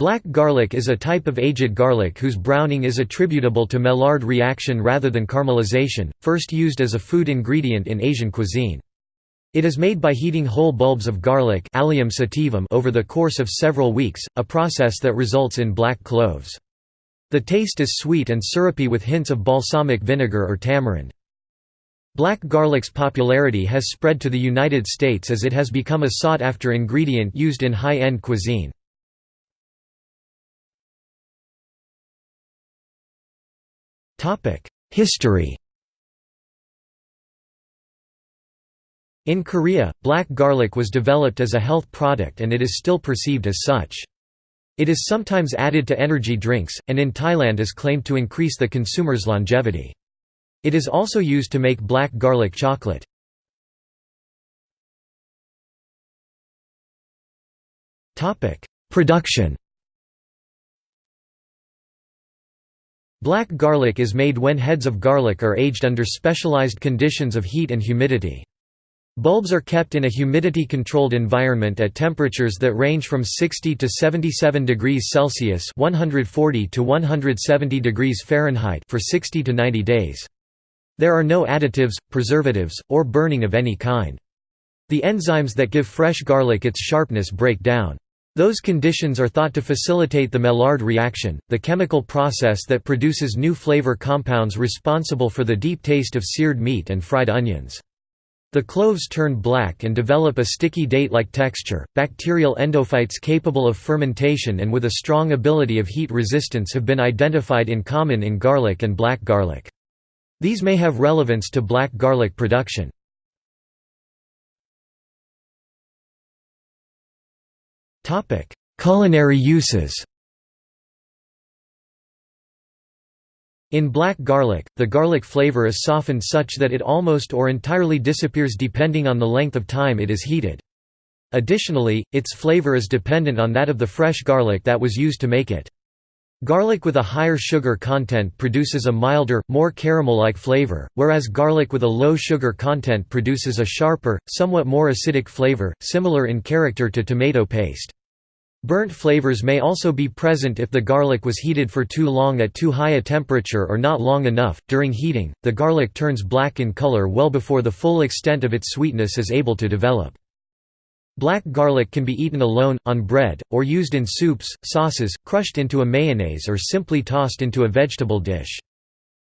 Black garlic is a type of aged garlic whose browning is attributable to Maillard reaction rather than caramelization, first used as a food ingredient in Asian cuisine. It is made by heating whole bulbs of garlic Allium sativum over the course of several weeks, a process that results in black cloves. The taste is sweet and syrupy with hints of balsamic vinegar or tamarind. Black garlic's popularity has spread to the United States as it has become a sought-after ingredient used in high-end cuisine. History In Korea, black garlic was developed as a health product and it is still perceived as such. It is sometimes added to energy drinks, and in Thailand is claimed to increase the consumer's longevity. It is also used to make black garlic chocolate. Production Black garlic is made when heads of garlic are aged under specialized conditions of heat and humidity. Bulbs are kept in a humidity-controlled environment at temperatures that range from 60 to 77 degrees Celsius (140 to 170 degrees Fahrenheit) for 60 to 90 days. There are no additives, preservatives, or burning of any kind. The enzymes that give fresh garlic its sharpness break down. Those conditions are thought to facilitate the Maillard reaction, the chemical process that produces new flavor compounds responsible for the deep taste of seared meat and fried onions. The cloves turn black and develop a sticky date-like texture. Bacterial endophytes capable of fermentation and with a strong ability of heat resistance have been identified in common in garlic and black garlic. These may have relevance to black garlic production. Culinary uses. In black garlic, the garlic flavor is softened such that it almost or entirely disappears depending on the length of time it is heated. Additionally, its flavor is dependent on that of the fresh garlic that was used to make it. Garlic with a higher sugar content produces a milder, more caramel-like flavor, whereas garlic with a low sugar content produces a sharper, somewhat more acidic flavor, similar in character to tomato paste. Burnt flavors may also be present if the garlic was heated for too long at too high a temperature or not long enough. During heating, the garlic turns black in color well before the full extent of its sweetness is able to develop. Black garlic can be eaten alone, on bread, or used in soups, sauces, crushed into a mayonnaise or simply tossed into a vegetable dish.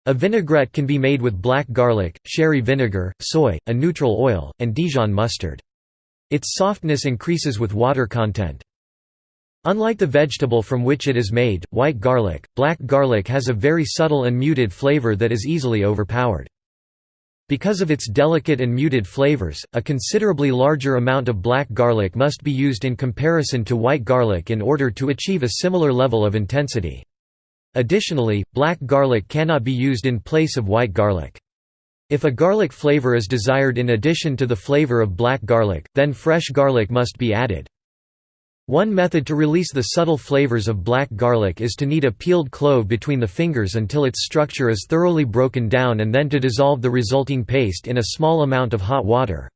A vinaigrette can be made with black garlic, sherry vinegar, soy, a neutral oil, and Dijon mustard. Its softness increases with water content. Unlike the vegetable from which it is made, white garlic, black garlic has a very subtle and muted flavor that is easily overpowered. Because of its delicate and muted flavors, a considerably larger amount of black garlic must be used in comparison to white garlic in order to achieve a similar level of intensity. Additionally, black garlic cannot be used in place of white garlic. If a garlic flavor is desired in addition to the flavor of black garlic, then fresh garlic must be added. One method to release the subtle flavors of black garlic is to knead a peeled clove between the fingers until its structure is thoroughly broken down and then to dissolve the resulting paste in a small amount of hot water.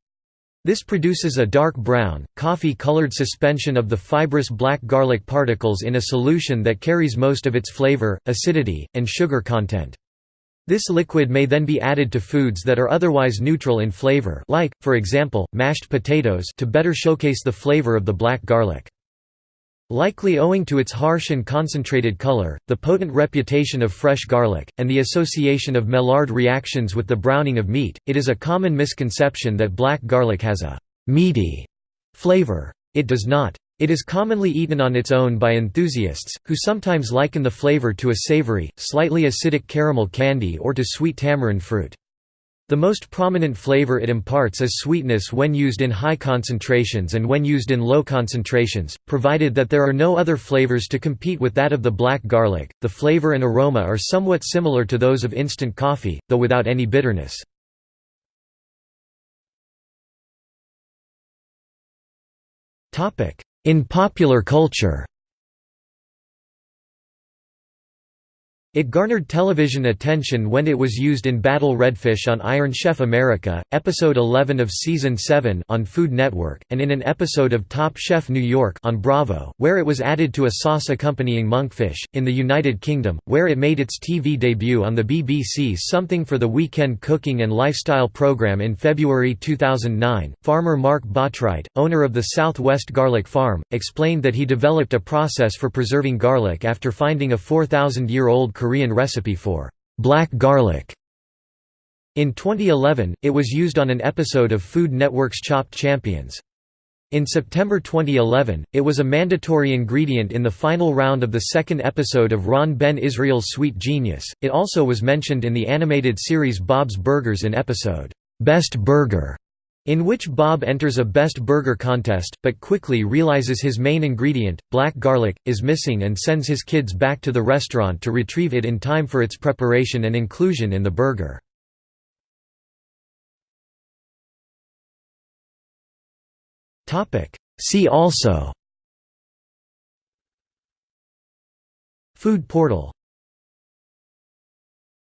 This produces a dark brown, coffee-colored suspension of the fibrous black garlic particles in a solution that carries most of its flavor, acidity, and sugar content. This liquid may then be added to foods that are otherwise neutral in flavor like, for example, mashed potatoes to better showcase the flavor of the black garlic. Likely owing to its harsh and concentrated color, the potent reputation of fresh garlic, and the association of Maillard reactions with the browning of meat, it is a common misconception that black garlic has a «meaty» flavor. It does not. It is commonly eaten on its own by enthusiasts, who sometimes liken the flavor to a savory, slightly acidic caramel candy or to sweet tamarind fruit. The most prominent flavor it imparts is sweetness when used in high concentrations and when used in low concentrations, provided that there are no other flavors to compete with that of the black garlic. The flavor and aroma are somewhat similar to those of instant coffee, though without any bitterness. In popular culture It garnered television attention when it was used in Battle Redfish on Iron Chef America, episode 11 of season 7 on Food Network, and in an episode of Top Chef New York on Bravo, where it was added to a sauce accompanying monkfish. In the United Kingdom, where it made its TV debut on the BBC's Something for the Weekend cooking and lifestyle program in February 2009, farmer Mark Botwright, owner of the Southwest Garlic Farm, explained that he developed a process for preserving garlic after finding a 4,000-year-old Korean recipe for black garlic. In 2011, it was used on an episode of Food Network's Chopped Champions. In September 2011, it was a mandatory ingredient in the final round of the second episode of Ron Ben Israel's Sweet Genius. It also was mentioned in the animated series Bob's Burgers in episode, Best Burger in which Bob enters a best burger contest, but quickly realizes his main ingredient, black garlic, is missing and sends his kids back to the restaurant to retrieve it in time for its preparation and inclusion in the burger. See also. Food portal